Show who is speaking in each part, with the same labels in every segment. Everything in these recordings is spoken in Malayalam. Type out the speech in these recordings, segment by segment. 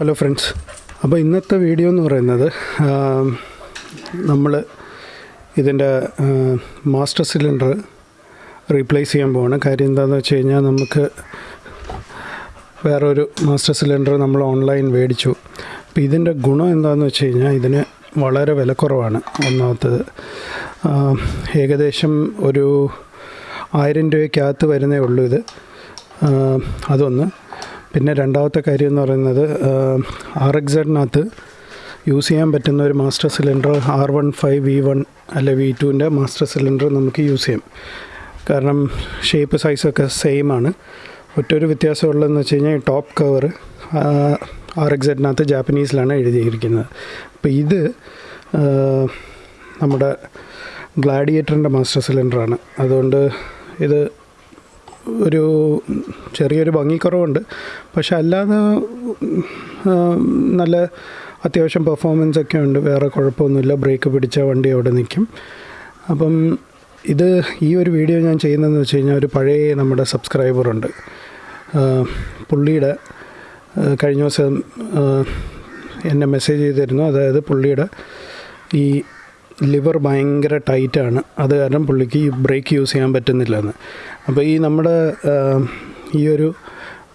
Speaker 1: ഹലോ ഫ്രണ്ട്സ് അപ്പോൾ ഇന്നത്തെ വീഡിയോ എന്ന് പറയുന്നത് നമ്മൾ ഇതിന്റെ മാസ്റ്റർ സിലിണ്ടർ റീപ്ലേസ് ചെയ്യാൻ പോവാണ്. കാര്യം എന്താണെന്ന് വെച്ച് കഴിഞ്ഞാൽ നമുക്ക് വേറൊരു മാസ്റ്റർ സിലിണ്ടർ നമ്മൾ ഓൺലൈൻ മേടിച്ചു. അപ്പോൾ ഇതിന്റെ ഗുണം എന്താണെന്ന് വെച്ച് കഴിഞ്ഞാൽ ഇതിന് വളരെ വിലക്കുറവാണ് ഒന്നാമത്തത്. ഏകദേശം ഒരു ആയിരം രൂപയ്ക്കകത്ത് വരുന്നേ ഉള്ളൂ ഇത്. അതൊന്ന്. പിന്നെ രണ്ടാമത്തെ കാര്യം എന്ന് പറയുന്നത് ആർ എക്സഡിനകത്ത് യൂസ് ചെയ്യാൻ പറ്റുന്ന ഒരു master cylinder R one five V one അല്ലെ വി ടുവിന്റെ മാസ്റ്റർ സിലിണ്ടർ നമുക്ക് യൂസ് ചെയ്യാം. കാരണം ഷേപ്പ് സൈസൊക്കെ സെയിം ആണ് ഒറ്റൊരു വ്യത്യാസമുള്ളതെന്ന് വെച്ച് കഴിഞ്ഞാൽ ടോപ്പ് കവർ ആർ എക്സഡിനകത്ത് ജാപ്പനീസിലാണ് എഴുതിയിരിക്കുന്നത്. അപ്പോൾ ഇത് നമ്മുടെ ഗ്ലാഡിയേറ്ററിന്റെ മാസ്റ്റർ സിലിണ്ടറാണ്. അതുകൊണ്ട് ഇത് ഒരു ചെറിയൊരു ഭംഗിക്കുറവുണ്ട്. പക്ഷെ അല്ലാതെ നല്ല അത്യാവശ്യം പെർഫോമൻസ് ഒക്കെ ഉണ്ട് വേറെ കുഴപ്പമൊന്നുമില്ല. ബ്രേക്ക് പിടിച്ച വണ്ടി അവിടെ നിൽക്കും. അപ്പം ഇത് ഈ ഒരു വീഡിയോ ഞാൻ ചെയ്യുന്നതെന്ന് വെച്ച് കഴിഞ്ഞാൽ ഒരു പഴയ നമ്മുടെ സബ്സ്ക്രൈബറുണ്ട്. പുള്ളിയുടെ കഴിഞ്ഞ ദിവസം എന്നെ മെസ്സേജ് ചെയ്തിരുന്നു. അതായത് പുള്ളിയുടെ ഈ ലിവർ ഭയങ്കര ടൈറ്റാണ്. അത് കാരണം പുള്ളിക്ക് ഈ ബ്രേക്ക് യൂസ് ചെയ്യാൻ പറ്റുന്നില്ല എന്ന് അപ്പോൾ ഈ നമ്മുടെ ഈ ഒരു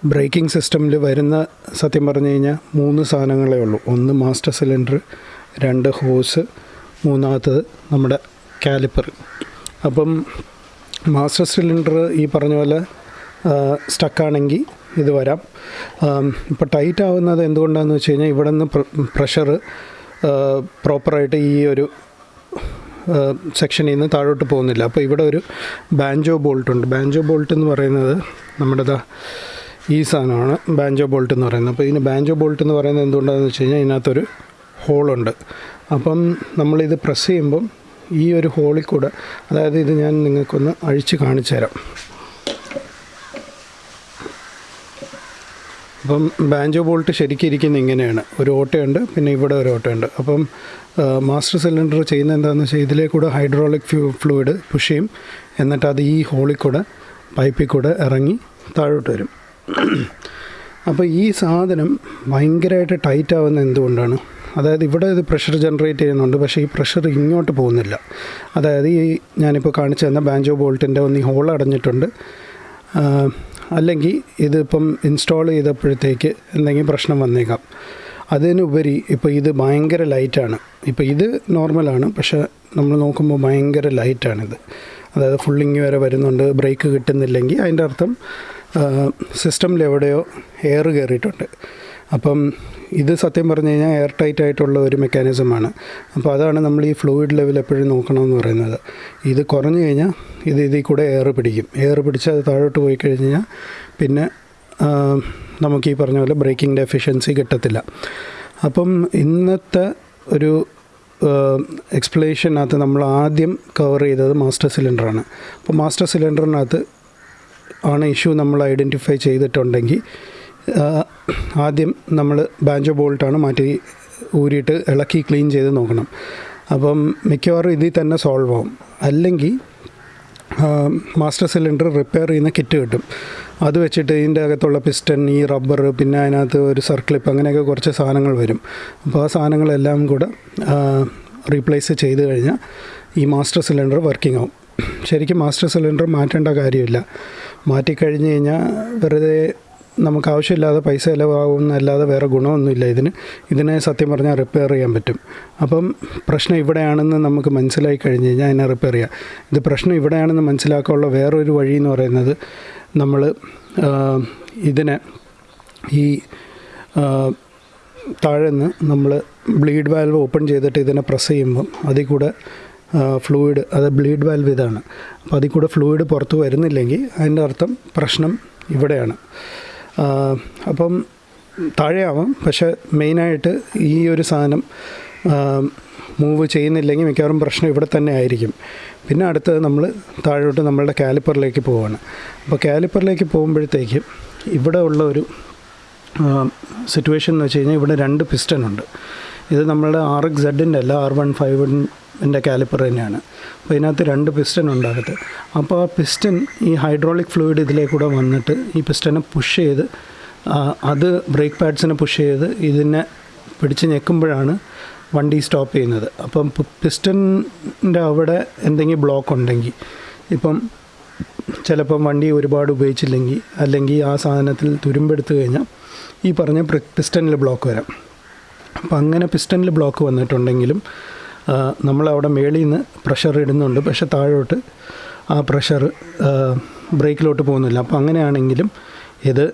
Speaker 1: ബ്രേക്കിംഗ് സിസ്റ്റമിൽ വരുന്ന സത്യം പറഞ്ഞു കഴിഞ്ഞാൽ മൂന്ന് സാധനങ്ങളേ ഉള്ളൂ. ഒന്ന് മാസ്റ്റർ സിലിണ്ടർ രണ്ട് ഹോസ് മൂന്നാമത്തത് നമ്മുടെ കാലിപ്പർ. അപ്പം മാസ്റ്റർ സിലിണ്ടർ ഈ പറഞ്ഞ പോലെ സ്റ്റക്കാണെങ്കിൽ ഇത് വരാം. ഇപ്പോൾ ടൈറ്റ് ആവുന്നത് എന്തുകൊണ്ടാണെന്ന് വെച്ച് കഴിഞ്ഞാൽ ഇവിടെ നിന്ന് പ്രഷർ പ്രോപ്പറായിട്ട് ഈ ഒരു സെക്ഷനിൽ നിന്ന് താഴോട്ട് പോകുന്നില്ല. അപ്പോൾ ഇവിടെ ഒരു ബാൻജോ ബോൾട്ട് ഉണ്ട്. ബാൻജോ ബോൾട്ട് എന്ന് പറയുന്നത് നമ്മുടെ ദാ ഈ സാധനമാണ്. ബാൻജോ ബോൾട്ട് എന്ന് പറയുന്നത്. അപ്പോൾ ഇതിന് ബാൻജോ ബോൾട്ട് എന്ന് പറയുന്നത് എന്തുകൊണ്ടാണെന്ന് വെച്ച് കഴിഞ്ഞാൽ ഇതിനകത്തൊരു ഹോളുണ്ട്. അപ്പം നമ്മളിത് പ്രസ് ചെയ്യുമ്പം ഈ ഒരു ഹോളിൽ കൂടെ അതായത് ഇത് ഞാൻ നിങ്ങൾക്കൊന്ന് അഴിച്ച് കാണിച്ചു തരാം അപ്പം ബാഞ്ചോ ബോൾട്ട് ശരിക്കും ഇരിക്കുന്ന ഇങ്ങനെയാണ്. ഒരു ഓട്ടയുണ്ട് പിന്നെ ഇവിടെ ഒരു ഓട്ടയുണ്ട്. അപ്പം മാസ്റ്റർ സിലിണ്ടർ ചെയ്യുന്ന എന്താണെന്ന് വെച്ചാൽ ഇതിലേ കൂടെ ഹൈഡ്രോളിക് ഫ്യൂ ഫ്ലൂയിഡ് പുഷ് ചെയ്യും. എന്നിട്ട് അത് ഈ ഹോളിൽ കൂടെ പൈപ്പിൽ കൂടെ ഇറങ്ങി താഴോട്ട് വരും. അപ്പോൾ ഈ സാധനം ഭയങ്കരമായിട്ട് ടൈറ്റ് ആവുന്ന എന്തുകൊണ്ടാണ്? അതായത് ഇവിടെ ഇത് പ്രഷർ ജനറേറ്റ് ചെയ്യുന്നുണ്ട് പക്ഷേ ഈ പ്രഷർ ഇങ്ങോട്ട് പോകുന്നില്ല. അതായത് ഈ ഞാനിപ്പോൾ കാണിച്ചു തന്ന ബാഞ്ചോ ബോൾട്ടിന്റെ ഒന്ന് ഈ ഹോൾ അടഞ്ഞിട്ടുണ്ട്. അല്ലെങ്കിൽ ഇതിപ്പം ഇൻസ്റ്റാൾ ചെയ്തപ്പോഴത്തേക്ക് എന്തെങ്കിലും പ്രശ്നം വന്നേക്കാം. അതിനുപരി ഇപ്പോൾ ഇത് ഭയങ്കര ലൈറ്റാണ് ഇപ്പോൾ ഇത് നോർമലാണ് പക്ഷേ നമ്മൾ നോക്കുമ്പോൾ ഭയങ്കര ലൈറ്റാണിത് അതായത് ഫുള്ളിങ് വരെ വരുന്നുണ്ട് ബ്രേക്ക് കിട്ടുന്നില്ലെങ്കിൽ അതിന്റെ അർത്ഥം സിസ്റ്റമിൽ എവിടെയോ എയർ കയറിയിട്ടുണ്ട്. അപ്പം ഇത് സത്യം പറഞ്ഞു കഴിഞ്ഞാൽ എയർ ടൈറ്റ് ആയിട്ടുള്ള ഒരു മെക്കാനിസമാണ് അപ്പോൾ അതാണ് നമ്മൾ ഈ ഫ്ലൂയിഡ് ലെവൽ എപ്പോഴും നോക്കണമെന്ന് പറയുന്നത്. ഇത് കുറഞ്ഞു കഴിഞ്ഞാൽ ഇത് ഇതിൽ കൂടെ എയർ പിടിക്കും. എയർ പിടിച്ച് അത് താഴോട്ട് പോയി കഴിഞ്ഞാൽ പിന്നെ നമുക്ക് ഈ പറഞ്ഞ പോലെ ബ്രേക്കിംഗ് ഡെഫിഷ്യൻസി കിട്ടത്തില്ല. അപ്പം ഇന്നത്തെ ഒരു എക്സ്പ്ലനേഷനകത്ത് നമ്മൾ ആദ്യം കവർ ചെയ്തത് മാസ്റ്റർ സിലിണ്ടറാണ് അപ്പോൾ മാസ്റ്റർ സിലിണ്ടറിനകത്ത് ആണ് ഇഷ്യൂ നമ്മൾ ഐഡന്റിഫൈ ചെയ്തിട്ടുണ്ടെങ്കിൽ ആദ്യം നമ്മൾ ബാഞ്ചോ ബോൾട്ടാണ് മാറ്റി ഊരിയിട്ട് ഇളക്കി ക്ലീൻ ചെയ്ത് നോക്കണം. അപ്പം മിക്കവാറും ഇതിൽ തന്നെ സോൾവ് ആവും. അല്ലെങ്കിൽ മാസ്റ്റർ സിലിണ്ടർ റിപ്പയർ ചെയ്യുന്ന കിറ്റ് കിട്ടും. അത് വെച്ചിട്ട് ഇതിന്റെ അകത്തുള്ള പിസ്റ്റൺ ഈ റബ്ബർ പിന്നെ അതിനകത്ത് ഒരു സർക്ലിപ്പ് അങ്ങനെയൊക്കെ കുറച്ച് സാധനങ്ങൾ വരും. അപ്പോൾ ആ സാധനങ്ങളെല്ലാം കൂടെ റീപ്ലേസ് ചെയ്ത് കഴിഞ്ഞാൽ ഈ മാസ്റ്റർ സിലിണ്ടർ വർക്കിംഗ് ആവും. ശരിക്കും മാസ്റ്റർ സിലിണ്ടർ മാറ്റേണ്ട കാര്യമില്ല. മാറ്റിക്കഴിഞ്ഞ് കഴിഞ്ഞാൽ വെറുതെ നമുക്ക് ആവശ്യമില്ലാതെ പൈസ ചിലവാകുന്നല്ലാതെ വേറെ ഗുണമൊന്നുമില്ല ഇതിന്. ഇതിനെ സത്യം പറഞ്ഞാൽ റിപ്പയർ ചെയ്യാൻ പറ്റും. അപ്പം പ്രശ്നം ഇവിടെയാണെന്ന് നമുക്ക് മനസ്സിലായി കഴിഞ്ഞ് കഴിഞ്ഞാൽ അതിനെ റിപ്പയർ ചെയ്യാം. ഇത് പ്രശ്നം ഇവിടെയാണെന്ന് മനസ്സിലാക്കാനുള്ള വേറൊരു വഴി എന്ന് പറയുന്നത് നമ്മൾ ഇതിനെ ഈ താഴെന്ന് നമ്മൾ ബ്ലീഡ് വാൽവ് ഓപ്പൺ ചെയ്തിട്ട് ഇതിനെ പ്രസ് ചെയ്യുമ്പം അതിൽ കൂടെ ഫ്ലൂയിഡ് അത് ബ്ലീഡ് വാൽവ് ഇതാണ്. അപ്പോൾ അതിൽ കൂടെ ഫ്ലൂയിഡ് പുറത്ത് വരുന്നില്ലെങ്കിൽ അതിന്റെ അർത്ഥം പ്രശ്നം ഇവിടെയാണ്. അപ്പം താഴെയാവാം. പക്ഷേ മെയിനായിട്ട് ഈ ഒരു സാധനം മൂവ് ചെയ്യുന്നില്ലെങ്കിൽ മിക്കവാറും പ്രശ്നം ഇവിടെ തന്നെ ആയിരിക്കും. പിന്നെ അടുത്തത് നമ്മൾ താഴോട്ട് നമ്മളുടെ കാലിപ്പറിലേക്ക് പോവുകയാണ് അപ്പോൾ കാലിപ്പറിലേക്ക് പോകുമ്പോഴത്തേക്ക് ഇവിടെ ഉള്ള ഒരു സിറ്റുവേഷൻ എന്ന് വെച്ച് കഴിഞ്ഞാൽ ഇവിടെ രണ്ട് പിസ്റ്റൺ ഉണ്ട്. ഇത് നമ്മളുടെ ആർ എക്സ് സെഡിന്റെ അല്ല ആർ വൺ ഫൈവിന്റെ കാലിപ്പർ തന്നെയാണ്. അപ്പോൾ ഇതിനകത്ത് രണ്ട് പിസ്റ്റൺ ഉണ്ടാകത്ത് അപ്പോൾ ആ പിസ്റ്റൺ ഈ ഹൈഡ്രോളിക് ഫ്ലൂയിഡ് ഇതിലേക്കൂടെ വന്നിട്ട് ഈ പിസ്റ്റനെ പുഷ് ചെയ്ത് അത് ബ്രേക്ക് പാഡ്സിനെ പുഷ് ചെയ്ത് ഇതിനെ പിടിച്ച് ഞെക്കുമ്പോഴാണ് വണ്ടി സ്റ്റോപ്പ് ചെയ്യുന്നത്. അപ്പം പിസ്റ്റന്റെ അവിടെ എന്തെങ്കിലും ബ്ലോക്ക് ഉണ്ടെങ്കിൽ ഇപ്പം ചിലപ്പം വണ്ടി ഒരുപാട് ഉപയോഗിച്ചില്ലെങ്കിൽ അല്ലെങ്കിൽ ആ സാധനത്തിൽ തുരുമ്പെടുത്തു കഴിഞ്ഞാൽ ഈ പറഞ്ഞ പിസ്റ്റനിൽ ബ്ലോക്ക് വരാം. അപ്പം അങ്ങനെ പിസ്റ്റനിൽ ബ്ലോക്ക് വന്നിട്ടുണ്ടെങ്കിലും നമ്മളവിടെ മേളിൽ നിന്ന് പ്രഷർ ഇടുന്നുണ്ട്. പക്ഷെ താഴോട്ട് ആ പ്രഷർ ബ്രേക്കിലോട്ട് പോകുന്നില്ല. അപ്പോൾ അങ്ങനെയാണെങ്കിലും ഇത്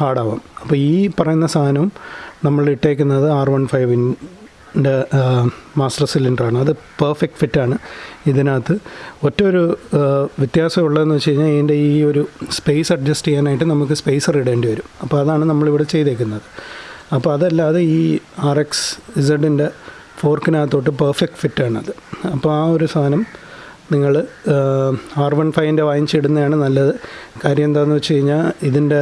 Speaker 1: ഹാർഡാവും. അപ്പോൾ ഈ പറയുന്ന സാധനവും നമ്മൾ ഇട്ടേക്കുന്നത് ആർ വൺ ഫൈവിന്റെ മാസ്റ്റർ സിലിണ്ടറാണ്. അത് പെർഫെക്റ്റ് ഫിറ്റാണ്. ഇതിനകത്ത് ഒറ്റ ഒരു വ്യത്യാസമുള്ളതെന്ന് വെച്ച് കഴിഞ്ഞാൽ ഇതിന്റെ ഈ ഒരു സ്പേസ് അഡ്ജസ്റ്റ് ചെയ്യാനായിട്ട് നമുക്ക് സ്പേസർ ഇടേണ്ടി വരും. അപ്പോൾ അതാണ് നമ്മളിവിടെ ചെയ്തേക്കുന്നത്. അപ്പോൾ അതല്ലാതെ ഈ ആർ എക്സ് ഇസഡിന്റെ ഫോർക്കിനകത്തോട്ട് പെർഫെക്റ്റ് ഫിറ്റാണത്. അപ്പോൾ ആ ഒരു സാധനം നിങ്ങൾ ആർ വൺ ഫൈവിന്റെ വാങ്ങിച്ചിടുന്നതാണ് നല്ലത്. കാര്യം എന്താണെന്ന് വെച്ച് കഴിഞ്ഞാൽ ഇതിന്റെ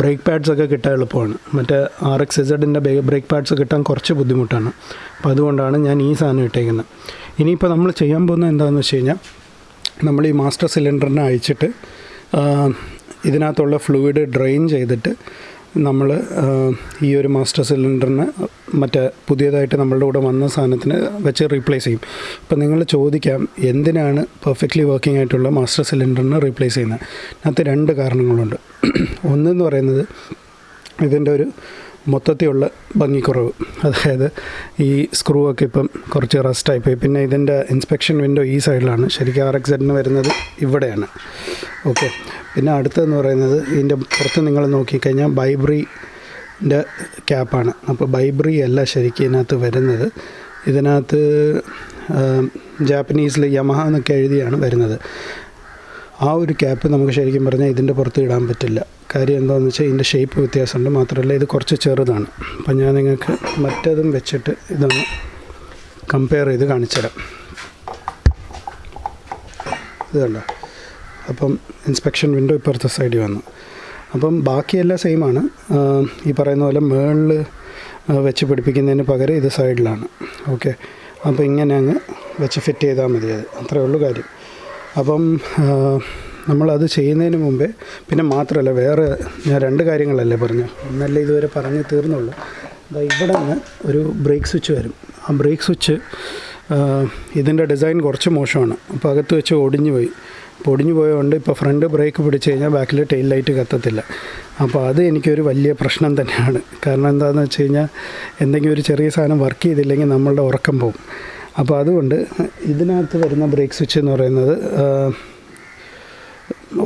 Speaker 1: ബ്രേക്ക് പാഡ്സ് ഒക്കെ കിട്ടാൻ എളുപ്പമാണ്. മറ്റേ ആർ എക്സ് ഇസഡിന്റെ ബ്രേക്ക് പാഡ്സ് കിട്ടാൻ കുറച്ച് ബുദ്ധിമുട്ടാണ്. അപ്പോൾ അതുകൊണ്ടാണ് ഞാൻ ഈ സാധനം ഇട്ടേക്കുന്നത്. ഇനിയിപ്പോൾ നമ്മൾ ചെയ്യാൻ പോകുന്നത് എന്താണെന്ന് വെച്ച് കഴിഞ്ഞാൽ നമ്മൾ ഈ മാസ്റ്റർ സിലിണ്ടറിനെ അയച്ചിട്ട് ഇതിനകത്തുള്ള ഫ്ലൂയിഡ് ഡ്രെയിൻ ചെയ്തിട്ട് നമ്മൾ ഈ ഒരു മാസ്റ്റർ സിലിണ്ടറിന് മറ്റേ പുതിയതായിട്ട് നമ്മളുടെ കൂടെ വന്ന സാധനത്തിന് വെച്ച് റീപ്ലേസ് ചെയ്യും. ഇപ്പം നിങ്ങൾ ചോദിക്കാം എന്തിനാണ് പെർഫെക്റ്റ്ലി വർക്കിംഗ് ആയിട്ടുള്ള മാസ്റ്റർ സിലിണ്ടറിന് റീപ്ലേസ് ചെയ്യുന്നത്? അതിനകത്ത് രണ്ട് കാരണങ്ങളുണ്ട്. ഒന്നെന്ന് പറയുന്നത് ഇതിന്റെ ഒരു മൊത്തത്തിലുള്ള ഭംഗിക്കുറവ്. അതായത് ഈ സ്ക്രൂ ഒക്കെ ഇപ്പം കുറച്ച് റസ്റ്റായി പോയി. പിന്നെ ഇതിന്റെ ഇൻസ്പെക്ഷൻ വിൻഡോ ഈ സൈഡിലാണ് ശരിക്കും ആർ എക്സ് വരുന്നത് ഇവിടെയാണ്. ഓക്കെ പിന്നെ അടുത്തതെന്ന് പറയുന്നത് ഇതിന്റെ പുറത്ത് നിങ്ങൾ നോക്കിക്കഴിഞ്ഞാൽ ബൈബ്രീന്റെ ക്യാപ്പാണ്. അപ്പോൾ ബൈബ്രി അല്ല ശരിക്കും ഇതിനകത്ത് വരുന്നത്. ഇതിനകത്ത് ജാപ്പനീസിൽ യമഹ എന്നൊക്കെ എഴുതിയാണ് വരുന്നത്. ആ ഒരു ക്യാപ്പ് നമുക്ക് ശരിക്കും പറഞ്ഞാൽ ഇതിന്റെ പുറത്ത് ഇടാൻ പറ്റില്ല. കാര്യം എന്താണെന്ന് വെച്ചാൽ ഇതിന്റെ ഷേപ്പ് വ്യത്യാസമുണ്ട്. മാത്രമല്ല ഇത് കുറച്ച് ചെറുതാണ്. അപ്പം ഞാൻ നിങ്ങൾക്ക് മറ്റതും വെച്ചിട്ട് ഇതൊന്ന് കമ്പയർ ചെയ്ത് കാണിച്ചു തരാം കണ്ടോ? അപ്പം ഇൻസ്പെക്ഷൻ വിൻഡോ ഇപ്പുറത്തെ സൈഡിൽ വന്നു. അപ്പം ബാക്കിയെല്ലാം സെയിമാണ്. ഈ പറയുന്ന പോലെ മേളിൽ വെച്ച് പിടിപ്പിക്കുന്നതിന് പകരം ഇത് സൈഡിലാണ്. ഓക്കെ. അപ്പോൾ ഇങ്ങനെ അങ്ങ് വെച്ച് ഫിറ്റ് ചെയ്താൽ മതി അത്. അത്രേ ഉള്ളൂ കാര്യം. അപ്പം നമ്മളത് ചെയ്യുന്നതിന് മുമ്പേ പിന്നെ മാത്രമല്ല വേറെ ഞാൻ രണ്ട് കാര്യങ്ങളല്ലേ പറഞ്ഞു. ഒന്നല്ലേ ഇതുവരെ പറഞ്ഞ് തീർന്നുള്ളൂ. ഇവിടെ നിന്ന് ഒരു ബ്രേക്ക് സ്വിച്ച് വരും. ആ ബ്രേക്ക് സ്വിച്ച് ഇതിന്റെ ഡിസൈൻ കുറച്ച് മോശമാണ്. അപ്പോൾ അകത്ത് വെച്ച് ഒടിഞ്ഞു പോയി. അപ്പോൾ ഒടിഞ്ഞു പോയതുകൊണ്ട് ഇപ്പോൾ ഫ്രണ്ട് ബ്രേക്ക് പിടിച്ച് കഴിഞ്ഞാൽ ബാക്കിൽ ടെയിൽ ലൈറ്റ് കത്തത്തില്ല. അപ്പോൾ അത് എനിക്കൊരു വലിയ പ്രശ്നം തന്നെയാണ്. കാരണം എന്താണെന്ന് വെച്ച് കഴിഞ്ഞാൽ എന്തെങ്കിലും ഒരു ചെറിയ സാധനം വർക്ക് ചെയ്തില്ലെങ്കിൽ നമ്മളുടെ ഉറക്കം പോകും അപ്പോൾ അതുകൊണ്ട് ഇതിനകത്ത് വരുന്ന ബ്രേക്ക് സ്വിച്ച് എന്ന് പറയുന്നത്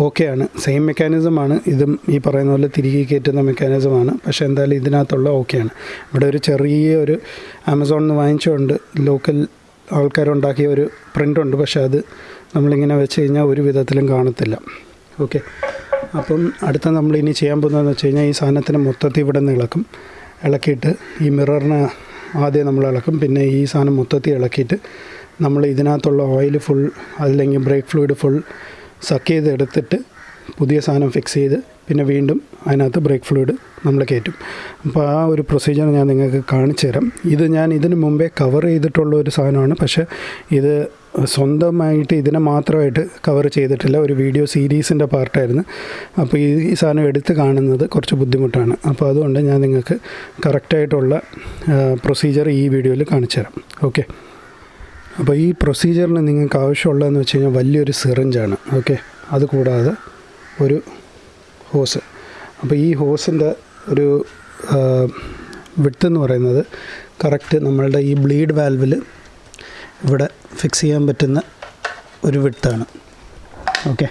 Speaker 1: ഓക്കെയാണ് സെയിം മെക്കാനിസമാണ് ഇതും ഈ പറയുന്ന പോലെ തിരികെ കയറ്റുന്ന മെക്കാനിസമാണ് പക്ഷേ എന്തായാലും ഇതിനകത്തുള്ള ഓക്കെയാണ് ഇവിടെ ഒരു ചെറിയ ഒരു ആമസോണിൽ നിന്ന് വാങ്ങിച്ചുകൊണ്ട് ലോക്കൽ ആൾക്കാരുണ്ടാക്കിയ ഒരു പ്രിന്റുണ്ട് പക്ഷേ അത് നമ്മളിങ്ങനെ വെച്ച് കഴിഞ്ഞാൽ ഒരു വിധത്തിലും കാണത്തില്ല. ഓക്കെ. അപ്പം അടുത്ത നമ്മൾ ഇനി ചെയ്യാൻ പോകുന്നതെന്ന് വെച്ച് കഴിഞ്ഞാൽ ഈ സാധനത്തിന് മൊത്തത്തിൽ ഇവിടെ നിന്ന് ഇളക്കും. ഇളക്കിയിട്ട് ഈ മിററിനെ ആദ്യം നമ്മൾ ഇളക്കും. പിന്നെ ഈ സാധനം മൊത്തത്തിൽ ഇളക്കിയിട്ട് നമ്മൾ ഇതിനകത്തുള്ള ഓയിൽ ഫുൾ അല്ലെങ്കിൽ ബ്രേക്ക് ഫ്ലൂയിഡ് ഫുൾ സക്ക് ചെയ്ത് എടുത്തിട്ട് പുതിയ സാധനം ഫിക്സ് ചെയ്ത് പിന്നെ വീണ്ടും അതിനകത്ത് ബ്രേക്ക് ഫ്ലൂയിഡ് നമ്മൾ കയറ്റും. അപ്പോൾ ആ ഒരു പ്രൊസീജിയർ ഞാൻ നിങ്ങൾക്ക് കാണിച്ചു തരാം. ഇത് ഞാൻ ഇതിന് മുമ്പേ കവർ ചെയ്തിട്ടുള്ള ഒരു സാധനമാണ്. പക്ഷേ ഇത് സ്വന്തമായിട്ട് ഇതിനെ മാത്രമായിട്ട് കവർ ചെയ്തിട്ടില്ല. ഒരു വീഡിയോ സീരീസിന്റെ പാർട്ടായിരുന്നു അപ്പോൾ ഈ സാധനം എടുത്ത് കാണുന്നത് കുറച്ച് ബുദ്ധിമുട്ടാണ്. അപ്പോൾ അതുകൊണ്ട് ഞാൻ നിങ്ങൾക്ക് കറക്റ്റായിട്ടുള്ള പ്രൊസീജിയർ ഈ വീഡിയോയിൽ കാണിച്ചു തരാം. ഓക്കെ അപ്പോൾ ഈ പ്രൊസീജിയറിന് നിങ്ങൾക്ക് ആവശ്യമുള്ളതെന്ന് വെച്ച് കഴിഞ്ഞാൽ വലിയൊരു സിറിഞ്ചാണ് ഓക്കെ അതുകൂടാതെ ഒരു ഹോസ്. അപ്പോൾ ഈ ഹോസിന്റെ ഒരു വിട്ട് എന്ന് പറയുന്നത് കറക്റ്റ് നമ്മളുടെ ഈ ബ്ലീഡ് വാൽവിൽ ഇവിടെ ഫിക്സ് ചെയ്യാൻ പറ്റുന്ന ഒരു വിട്ടാണ് ഓക്കെ.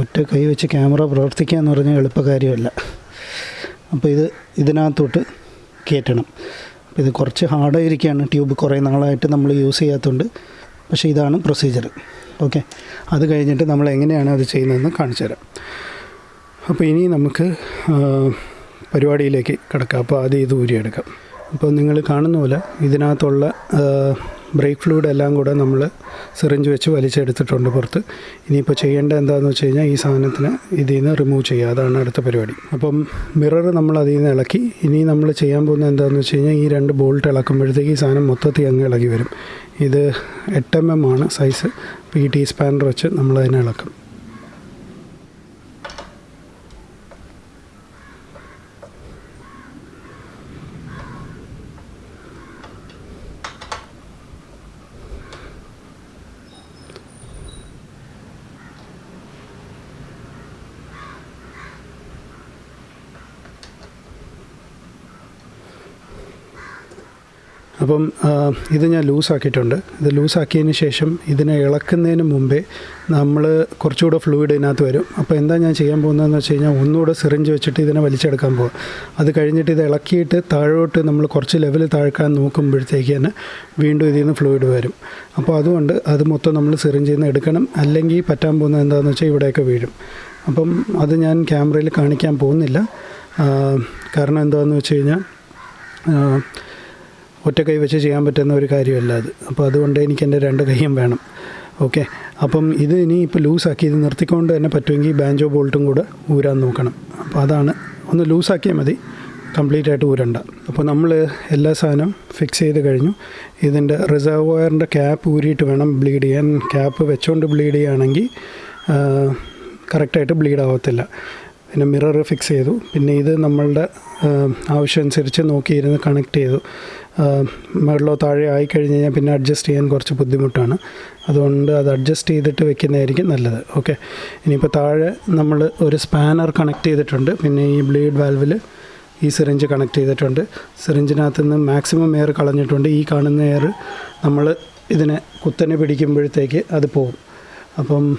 Speaker 1: ഒറ്റ കൈ വെച്ച് ക്യാമറ പ്രവർത്തിക്കുക എന്ന് പറഞ്ഞാൽ എളുപ്പകാര്യമല്ല അപ്പോൾ ഇത് ഇതിനകത്തോട്ട് കയറ്റണം. അപ്പോൾ ഇത് കുറച്ച് ഹാർഡായിരിക്കുകയാണ് ട്യൂബ് കുറേ നാളായിട്ട് നമ്മൾ യൂസ് ചെയ്യാത്തതുകൊണ്ട്. പക്ഷേ ഇതാണ് പ്രൊസീജിയർ. ഓക്കെ. അത് കഴിഞ്ഞിട്ട് നമ്മൾ എങ്ങനെയാണ് അത് ചെയ്യുന്നതെന്ന് കാണിച്ചു തരാം. അപ്പോൾ ഇനി നമുക്ക് പരിപാടിയിലേക്ക് കിടക്കാം. അപ്പോൾ ആദ്യം ഇത് ഊരിയെടുക്കാം. അപ്പോൾ നിങ്ങൾ കാണുന്ന പോലെ ഇതിനകത്തുള്ള ബ്രേക്ക് ഫ്ലൂയിഡ് എല്ലാം കൂടെ നമ്മൾ സിറിഞ്ച് വെച്ച് വലിച്ചെടുത്തിട്ടുണ്ട് പുറത്ത്. ഇനിയിപ്പോൾ ചെയ്യേണ്ടത് എന്താണെന്ന് വെച്ച് കഴിഞ്ഞാൽ ഈ സാധനത്തിന് ഇതിൽ നിന്ന് റിമൂവ് ചെയ്യുക. അതാണ് അടുത്ത പരിപാടി. അപ്പം മിറർ നമ്മൾ അതിൽ നിന്ന് ഇളക്കി. ഇനി നമ്മൾ ചെയ്യാൻ പോകുന്ന എന്താണെന്ന് വെച്ച് കഴിഞ്ഞാൽ ഈ രണ്ട് ബോൾട്ട് ഇളക്കുമ്പോഴത്തേക്ക് ഈ സാധനം മൊത്തത്തിൽ അങ്ങ് ഇളകി വരും. ഇത് എട്ട് എം എം ആണ് സൈസ് ഈ ടീ സ്പാനർ വെച്ച് നമ്മൾ അതിനെ ഇളക്കും. അപ്പം ഇത് ഞാൻ ലൂസാക്കിയിട്ടുണ്ട്. ഇത് ലൂസാക്കിയതിന് ശേഷം ഇതിനെ ഇളക്കുന്നതിന് മുമ്പേ നമ്മൾ കുറച്ചുകൂടെ ഫ്ലൂയിഡ് ഇതിനകത്ത് വരും. അപ്പോൾ എന്താ ഞാൻ ചെയ്യാൻ പോകുന്നതെന്ന് വെച്ച് കഴിഞ്ഞാൽ ഒന്നുകൂടെ സിറിഞ്ച് വെച്ചിട്ട് ഇതിനെ വലിച്ചെടുക്കാൻ പോകും അത് കഴിഞ്ഞിട്ട് ഇത് ഇളക്കിയിട്ട് താഴോട്ട് നമ്മൾ കുറച്ച് ലെവൽ താഴ്ക്കാൻ നോക്കുമ്പോഴത്തേക്ക് തന്നെ വീണ്ടും ഇതിൽ നിന്ന് ഫ്ലൂയിഡ് വരും. അപ്പോൾ അതുകൊണ്ട് അത് മൊത്തം നമ്മൾ സിറിഞ്ച് നിന്ന് എടുക്കണം. അല്ലെങ്കിൽ പറ്റാൻ പോകുന്നത് എന്താണെന്ന് വെച്ചാൽ ഇവിടെയൊക്കെ വീഴും. അപ്പം അത് ഞാൻ ക്യാമറയിൽ കാണിക്കാൻ പോകുന്നില്ല. കാരണം എന്താണെന്ന് വെച്ച് കഴിഞ്ഞാൽ ഒറ്റ കൈ വെച്ച് ചെയ്യാൻ പറ്റുന്ന ഒരു കാര്യമല്ല അത്. അപ്പോൾ അതുകൊണ്ട് എനിക്ക് എന്റെ രണ്ട് കൈയും വേണം. ഓക്കെ. അപ്പം ഇത് ഇനി ഇപ്പോൾ ലൂസാക്കി ഇത് നിർത്തിക്കൊണ്ട് തന്നെ പറ്റുമെങ്കിൽ ബാഞ്ചോ ബോൾട്ടും കൂടെ ഊരാൻ നോക്കണം. അപ്പോൾ അതാണ്. ഒന്ന് ലൂസാക്കിയാൽ മതി. കംപ്ലീറ്റ് ആയിട്ട് ഊരണ്ട. അപ്പോൾ നമ്മൾ എല്ലാ സാധനവും ഫിക്സ് ചെയ്ത് കഴിഞ്ഞു. ഇതിന്റെ റിസർവോയറിന്റെ ക്യാപ്പ് ഊരിയിട്ട് വേണം ബ്ലീഡ് ചെയ്യാൻ. ക്യാപ്പ് വെച്ചുകൊണ്ട് ബ്ലീഡ് ചെയ്യുകയാണെങ്കിൽ കറക്റ്റായിട്ട് ബ്ലീഡ് ആവത്തില്ല. പിന്നെ മിറർ ഫിക്സ് ചെയ്തു. പിന്നെ ഇത് നമ്മളുടെ ആവശ്യമനുസരിച്ച് നോക്കിയിരുന്ന് കണക്ട് ചെയ്തു. മുകളിലോ താഴെ ആയി കഴിഞ്ഞ് കഴിഞ്ഞാൽ പിന്നെ അഡ്ജസ്റ്റ് ചെയ്യാൻ കുറച്ച് ബുദ്ധിമുട്ടാണ്. അതുകൊണ്ട് അത് അഡ്ജസ്റ്റ് ചെയ്തിട്ട് വെക്കുന്നതായിരിക്കും നല്ലത്. ഓക്കെ ഇനിയിപ്പോൾ താഴെ നമ്മൾ ഒരു സ്പാനർ കണക്ട് ചെയ്തിട്ടുണ്ട്. പിന്നെ ഈ ബ്ലീഡ് വാൽവിൽ ഈ സിറിഞ്ച് കണക്ട് ചെയ്തിട്ടുണ്ട്. സിറിഞ്ചിനകത്ത് നിന്ന് മാക്സിമം എയർ കളഞ്ഞിട്ടുണ്ട്. ഈ കാണുന്ന എയർ നമ്മൾ ഇതിനെ കുത്തനെ പിടിക്കുമ്പോഴത്തേക്ക് അത് പോകും. അപ്പം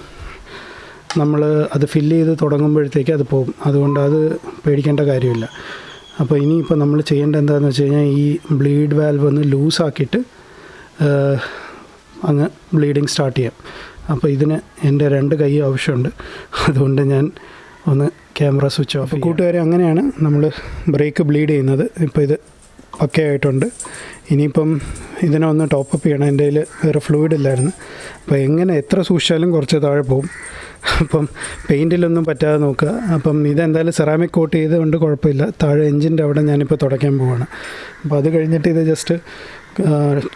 Speaker 1: നമ്മൾ അത് ഫില്ല് ചെയ്ത് തുടങ്ങുമ്പോഴത്തേക്ക് അത് പോകും. അതുകൊണ്ട് അത് പേടിക്കേണ്ട കാര്യമില്ല. അപ്പോൾ ഇനിയിപ്പോൾ നമ്മൾ ചെയ്യേണ്ട എന്താണെന്ന് വെച്ച് കഴിഞ്ഞാൽ ഈ ബ്ലീഡ് വാൽവ് ഒന്ന് ലൂസാക്കിയിട്ട് അങ്ങ് ബ്ലീഡിങ് സ്റ്റാർട്ട് ചെയ്യാം. അപ്പോൾ ഇതിന് എന്റെ രണ്ട് കൈ ആവശ്യമുണ്ട്. അതുകൊണ്ട് ഞാൻ ഒന്ന് ക്യാമറ സ്വിച്ച് ഓഫ് കൂട്ടുകാരെ അങ്ങനെയാണ് നമ്മൾ ബ്രേക്ക് ബ്ലീഡ് ചെയ്യുന്നത്. ഇപ്പോൾ ഇത് ഒക്കെ ആയിട്ടുണ്ട്. ഇനിയിപ്പം ഇതിനെ ഒന്ന് ടോപ്പപ്പ് ചെയ്യണം. എന്റെ കയ്യിൽ വേറെ ഫ്ലൂയിഡ് ഇല്ലായിരുന്നു. അപ്പോൾ എങ്ങനെ എത്ര സൂക്ഷിച്ചാലും കുറച്ച് താഴെ പോകും. അപ്പം പെയിന്റിലൊന്നും പറ്റാതെ നോക്കുക. അപ്പം ഇതെന്തായാലും സെറാമിക് കോട്ട് ചെയ്തുകൊണ്ട് കുഴപ്പമില്ല. താഴെ എഞ്ചിന്റെ അവിടെ ഞാനിപ്പോൾ തുടയ്ക്കാൻ പോവാണ്. അപ്പോൾ അത് കഴിഞ്ഞിട്ട് ഇത് ജസ്റ്റ്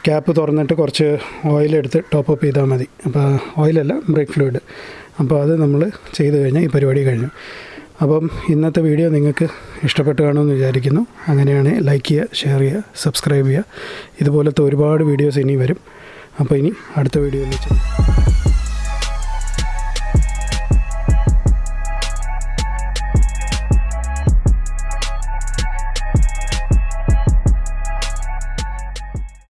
Speaker 1: ക്യാപ്പ് തുറന്നിട്ട് കുറച്ച് ഓയിലെടുത്ത് ടോപ്പപ്പ് ചെയ്താൽ മതി. അപ്പോൾ ഓയിലല്ല ബ്രേക്ക് ഫ്ലൂയിഡ് അപ്പോൾ അത് നമ്മൾ ചെയ്ത് കഴിഞ്ഞാൽ ഈ പരിപാടി കഴിഞ്ഞു. അപ്പം ഇന്നത്തെ വീഡിയോ നിങ്ങൾക്ക് ഇഷ്ടപ്പെട്ട് കാണുമെന്ന് വിചാരിക്കുന്നു. അങ്ങനെയാണെങ്കിൽ ലൈക്ക് ചെയ്യുക ഷെയർ ചെയ്യുക സബ്സ്ക്രൈബ് ചെയ്യുക. ഇതുപോലത്തെ ഒരുപാട് വീഡിയോസ് ഇനി വരും. അപ്പോൾ ഇനി അടുത്ത വീഡിയോയിൽ വെച്ച്